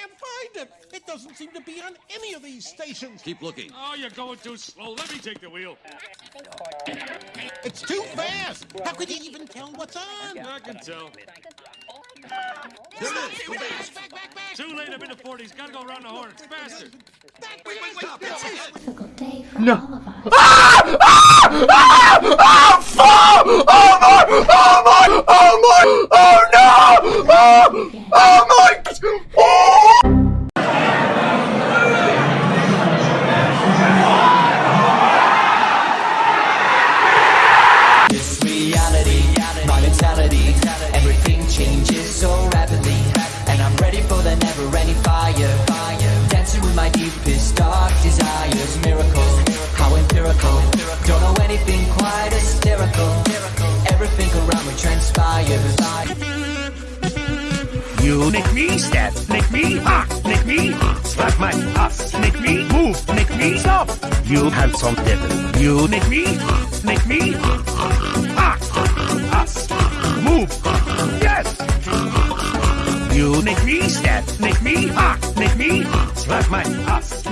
can't find it. It doesn't seem to be on any of these stations. Keep looking. Oh, you're going too slow. Let me take the wheel. It's too fast. How could you even tell what's on? I can tell. There it is. Go back. Back, back, back. Too late. I'm in the 40s. Gotta go around the horn. Faster. Back, Wait, wait, stop. back, That's it. difficult day for No. all ah! For never-ending fire. Dancing with my deepest dark desires, miracle, how empirical. Don't know anything quite hysterical. Everything around me transpires. You make me step, make me hot, make me slap my ass, make me move, make me stop. You handsome devil. You make me, make me hot, ass, move. You make me step, make me hot, make me slap my ass.